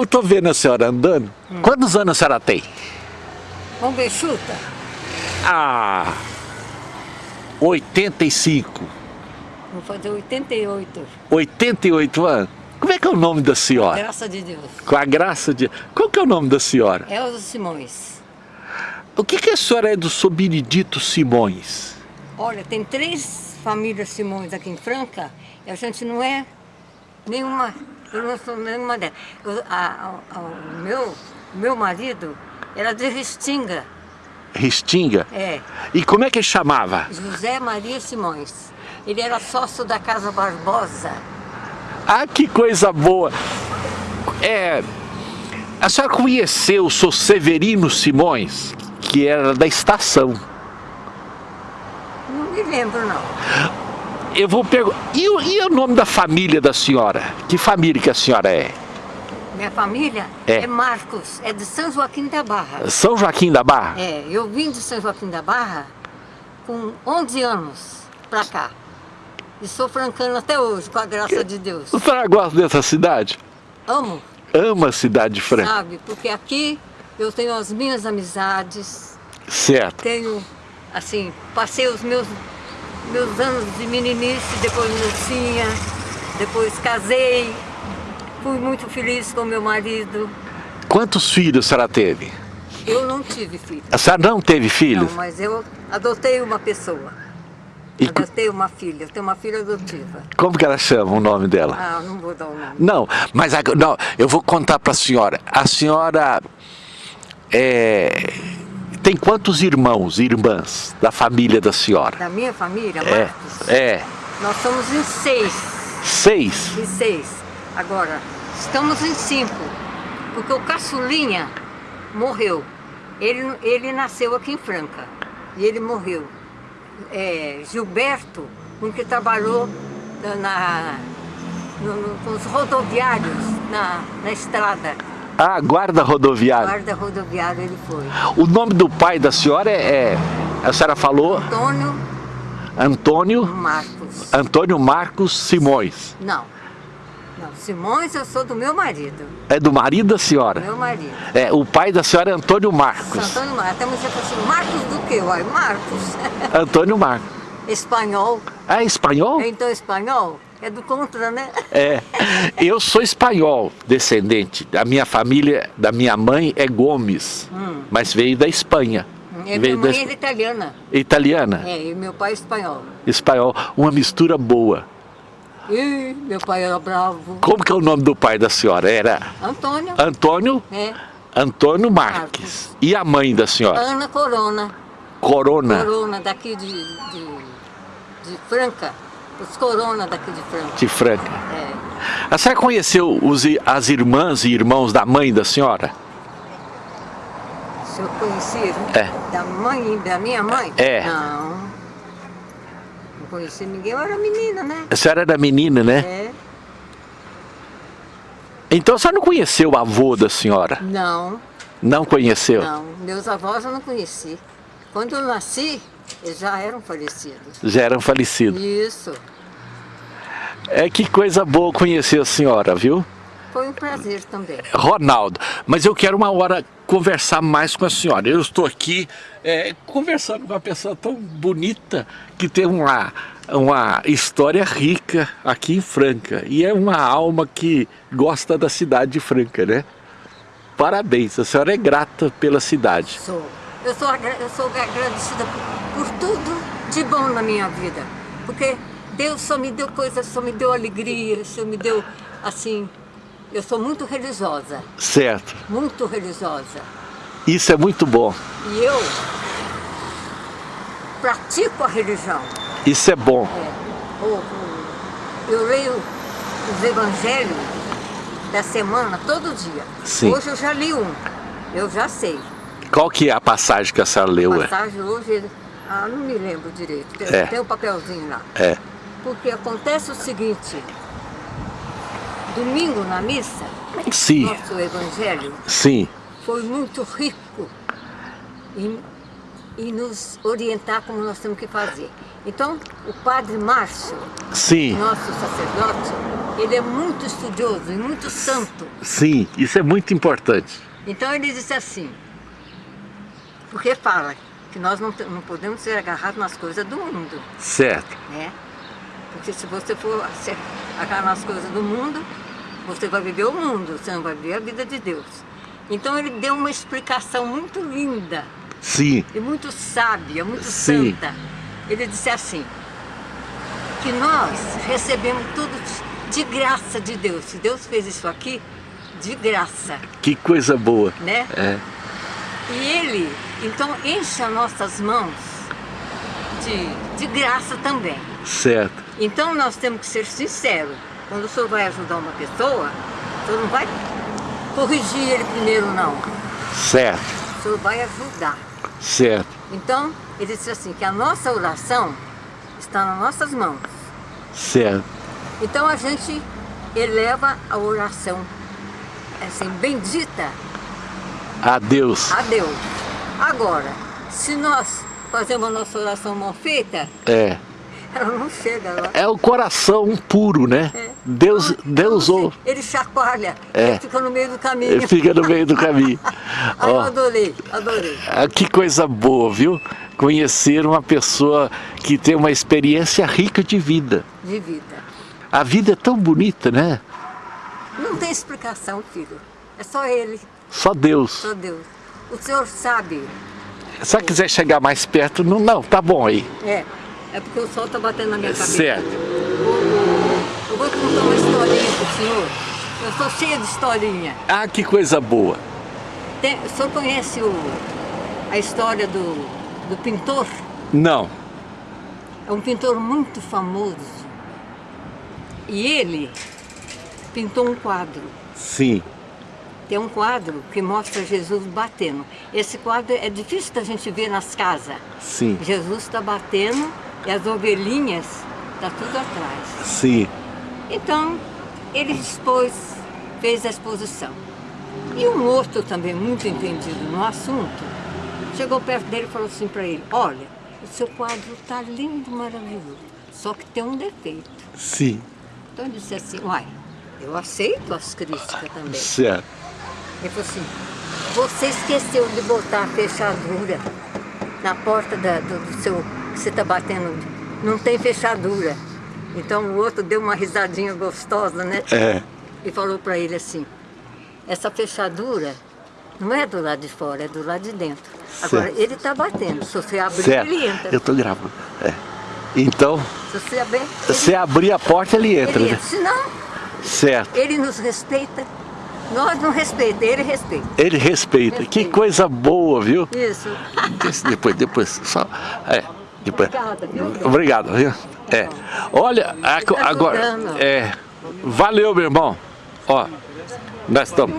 Eu tô vendo a senhora andando. Hum. Quantos anos a senhora tem? Vamos ver, chuta. Ah, 85. Vou fazer 88. 88 anos? Como é que é o nome da senhora? Com a graça de Deus. Com a graça de Qual que é o nome da senhora? Elza Simões. O que, que a senhora é do Sobiridito Simões? Olha, tem três famílias Simões aqui em Franca e a gente não é nenhuma, eu não sou nenhuma delas. Eu, a, a, o meu, meu marido era de Restinga. Restinga? É. E como é que ele chamava? José Maria Simões. Ele era sócio da Casa Barbosa. Ah, que coisa boa! É, a senhora conheceu o seu Severino Simões, que era da estação. Não me lembro, não. Eu vou perguntar, e, e, o nome da família da senhora? Que família que a senhora é? Minha família é. é Marcos, é de São Joaquim da Barra. São Joaquim da Barra? É, eu vim de São Joaquim da Barra com 11 anos pra cá. E sou francana até hoje, com a graça de Deus. A senhora gosta dessa cidade? Amo. Ama a cidade de Franca? Sabe, porque aqui eu tenho as minhas amizades. Certo. Tenho, assim, passei os meus, meus anos de meninice, depois mocinha, depois casei. Fui muito feliz com meu marido. Quantos filhos a senhora teve? Eu não tive filhos. A senhora não teve filhos? Não, mas eu adotei uma pessoa. E... Eu tenho uma filha, eu tenho uma filha adotiva. Como que ela chama o nome dela? Ah, não vou dar o nome. Não, mas não, eu vou contar para a senhora. A senhora é, tem quantos irmãos e irmãs da família da senhora? Da minha família, é, Marcos? É. Nós somos em seis. Seis? Em seis. Agora, estamos em cinco, porque o caçulinha morreu. Ele, ele nasceu aqui em Franca e ele morreu é, Gilberto, um que trabalhou na, no, no, com os rodoviários na, na estrada. Ah, guarda rodoviário. Guarda rodoviário ele foi. O nome do pai da senhora é, é a senhora falou? Antônio. Antônio? Marcos. Antônio Marcos Simões. Não. Não, Simões eu sou do meu marido. É do marido da senhora? Meu marido. É, o pai da senhora é Antônio Marcos. Antônio Marcos. Até você fala assim, Marcos do quê? Uai, Marcos. Antônio Marcos. Espanhol. Ah, é espanhol? Então espanhol? É do contra, né? É. Eu sou espanhol, descendente. A minha família, da minha mãe é Gomes, hum. mas veio da Espanha. É, minha mãe da... é italiana. Italiana? É, e meu pai é espanhol. Espanhol. Uma mistura boa. Ih, meu pai era bravo. Como que é o nome do pai da senhora? Era? Antônio. Antônio? É. Antônio Marques. Marques. E a mãe da senhora? Ana Corona. Corona? Corona, daqui de, de, de Franca. Os Corona daqui de Franca. De Franca. É. A senhora conheceu os, as irmãs e irmãos da mãe da senhora? Se eu conheci é. da mãe da minha mãe? É. Não conheci ninguém, eu era menina, né? A senhora era menina, né? É. Então a senhora não conheceu o avô da senhora? Não. Não conheceu? Não, meus avós eu não conheci. Quando eu nasci, eles já eram falecidos. Já eram falecidos? Isso. É que coisa boa conhecer a senhora, viu? Foi um prazer também. Ronaldo, mas eu quero uma hora conversar mais com a senhora. Eu estou aqui é, conversando com uma pessoa tão bonita que tem uma, uma história rica aqui em Franca. E é uma alma que gosta da cidade de Franca, né? Parabéns, a senhora é grata pela cidade. Sou. Eu sou, eu sou agradecida por, por tudo de bom na minha vida. Porque Deus só me deu coisas, só me deu alegria, só me deu, assim, eu sou muito religiosa. Certo. Muito religiosa. Isso é muito bom. E eu pratico a religião. Isso é bom. É. Eu leio os evangelhos da semana todo dia. Sim. Hoje eu já li um, eu já sei. Qual que é a passagem que a senhora leu? A passagem hoje, ah, não me lembro direito, tem, é. tem um papelzinho lá. É. Porque acontece o seguinte, domingo na missa, Sim. nosso evangelho Sim. foi muito rico em, e nos orientar como nós temos que fazer. Então, o Padre Márcio, Sim, nosso sacerdote, ele é muito estudioso e muito santo. sim, isso é muito importante. Então ele disse assim, porque fala que nós não, não podemos ser agarrados nas coisas do mundo, Certo, né? Porque se você for se agarrar nas coisas do mundo, você vai viver o mundo, você não vai viver a vida de Deus. Então ele deu uma explicação muito linda sim, e muito sábia, muito Sim. santa. Ele disse assim, que nós recebemos tudo de graça de Deus. Se Deus fez isso aqui, de graça, que coisa boa. né? É, E ele, então, enche as nossas mãos de, de graça também. certo, Então nós temos que ser sinceros. Quando o senhor vai ajudar uma pessoa, o senhor não vai corrigir ele primeiro, não. certo, O senhor vai ajudar. certo, Então, ele disse assim, que a nossa oração está nas nossas mãos. certo, Então a gente eleva a oração, assim, bendita a Deus, a Deus. Agora, se nós fazemos a nossa oração mal feita, é, ela não chega lá. é o coração puro, né? É. Deus, Deus ou Ele chacoalha, É. ele fica no meio do caminho. fica no meio do caminho. Aí eu adorei, adorei. ah, que coisa boa, viu? Conhecer uma pessoa que tem uma experiência rica de vida. De vida. A vida é tão bonita, né? Não tem explicação, filho. É só ele, Só Deus. só Deus. O senhor sabe, Se ela quiser chegar mais perto, não, não, tá bom aí. é, é porque o sol está batendo na minha cabeça. Certo. Eu vou contar uma historinha pro senhor. Eu sou cheia de historinha. Ah, que coisa boa. Tem, o senhor conhece o, a história do, do pintor? Não. É um pintor muito famoso. E ele pintou um quadro. Sim. Tem um quadro que mostra Jesus batendo. Esse quadro é difícil da gente ver nas casas. Sim. Jesus está batendo e as ovelhinhas está tudo atrás. Sim. Então, ele expôs, fez a exposição. E um outro também muito entendido no assunto, chegou perto dele e falou assim para ele, olha, o seu quadro está lindo, maravilhoso, só que tem um defeito. Sim. Então ele disse assim, uai, eu aceito as críticas também. Certo. Ele falou assim, você esqueceu de botar a fechadura na porta da- do, do seu, que você está batendo, não tem fechadura. Então o outro deu uma risadinha gostosa, né? É. E falou para ele assim, essa fechadura não é do lado de fora, é do lado de dentro. Agora, Certo. ele está batendo, se você abrir, Certo. ele entra. Eu tô gravando. É. Então, Se você abrir, ele, se abrir a porta, ele entra, ele né? entra. Senão, Certo. ele nos respeita, nós não respeitamos, ele respeita. Ele respeita. Que Respeita. coisa boa, viu? Isso. Depois, depois, só. É. Depois. Obrigada, viu? Obrigado, viu? É. Olha, tá agora. É. Valeu, meu irmão. Ó, nós estamos.